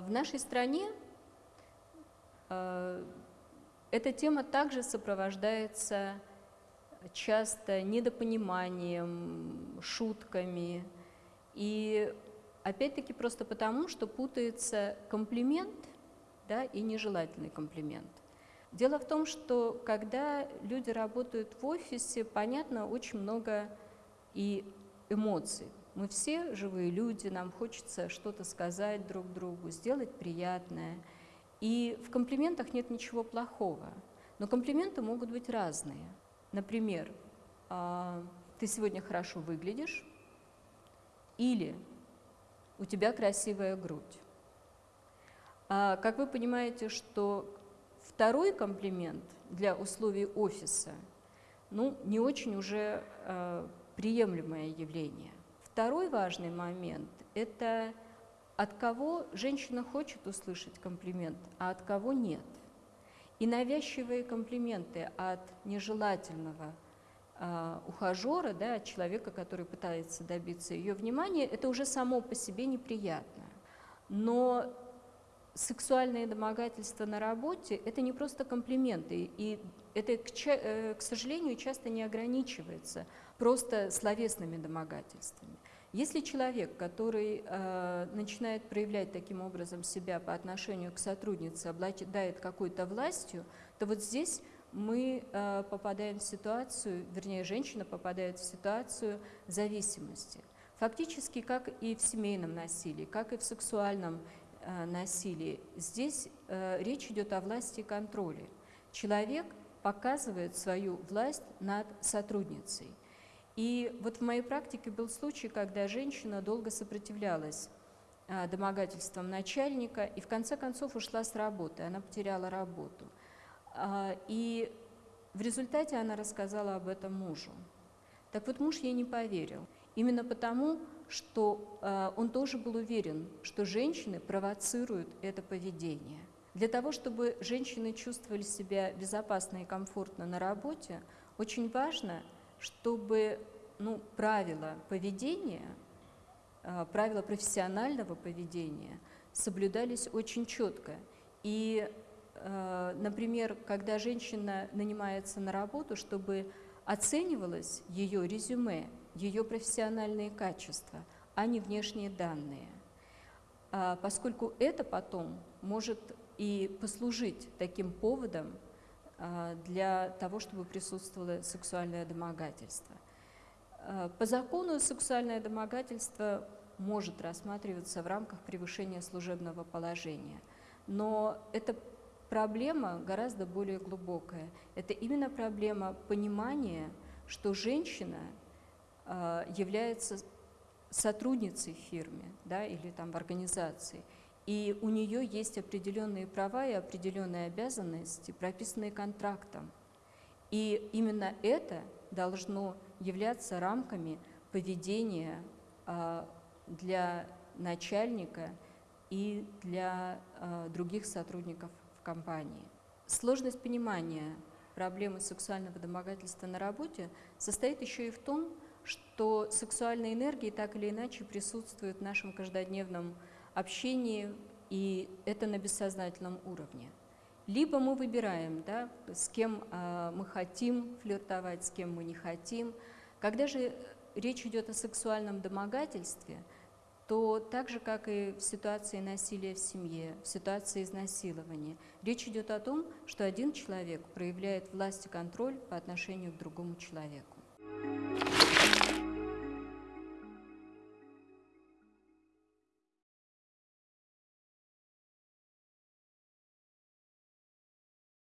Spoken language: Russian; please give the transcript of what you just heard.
В нашей стране э, эта тема также сопровождается часто недопониманием, шутками. И опять-таки просто потому, что путается комплимент да, и нежелательный комплимент. Дело в том, что когда люди работают в офисе, понятно, очень много и эмоций. Мы все живые люди, нам хочется что-то сказать друг другу, сделать приятное. И в комплиментах нет ничего плохого. Но комплименты могут быть разные. Например, «А, ты сегодня хорошо выглядишь, или у тебя красивая грудь. А, как вы понимаете, что второй комплимент для условий офиса ну, не очень уже э, приемлемое явление. Второй важный момент – это от кого женщина хочет услышать комплимент, а от кого нет. И навязчивые комплименты от нежелательного э, ухажера, да, от человека, который пытается добиться ее внимания, это уже само по себе неприятно. Но сексуальное домогательство на работе – это не просто комплименты, и это, к, э, к сожалению, часто не ограничивается просто словесными домогательствами. Если человек, который э, начинает проявлять таким образом себя по отношению к сотруднице, обладает какой-то властью, то вот здесь мы э, попадаем в ситуацию, вернее, женщина попадает в ситуацию зависимости. Фактически, как и в семейном насилии, как и в сексуальном Э, насилии. Здесь э, речь идет о власти и контроле. Человек показывает свою власть над сотрудницей. И вот в моей практике был случай, когда женщина долго сопротивлялась э, домогательствам начальника и в конце концов ушла с работы, она потеряла работу. И в результате она рассказала об этом мужу. Так вот муж ей не поверил. Именно потому, что э, он тоже был уверен, что женщины провоцируют это поведение. Для того, чтобы женщины чувствовали себя безопасно и комфортно на работе, очень важно, чтобы ну, правила поведения, э, правила профессионального поведения соблюдались очень четко. И, э, например, когда женщина нанимается на работу, чтобы оценивалось ее резюме, ее профессиональные качества, а не внешние данные. А, поскольку это потом может и послужить таким поводом а, для того, чтобы присутствовало сексуальное домогательство. А, по закону сексуальное домогательство может рассматриваться в рамках превышения служебного положения, но это проблема гораздо более глубокая. Это именно проблема понимания, что женщина а, является сотрудницей в фирме да, или там в организации, и у нее есть определенные права и определенные обязанности, прописанные контрактом. И именно это должно являться рамками поведения а, для начальника и для а, других сотрудников в компании. Сложность понимания проблемы сексуального домогательства на работе состоит еще и в том, что сексуальные энергии так или иначе присутствуют в нашем каждодневном общении, и это на бессознательном уровне. Либо мы выбираем, да, с кем э, мы хотим флиртовать, с кем мы не хотим. Когда же речь идет о сексуальном домогательстве, то так же, как и в ситуации насилия в семье, в ситуации изнасилования, речь идет о том, что один человек проявляет власть и контроль по отношению к другому человеку.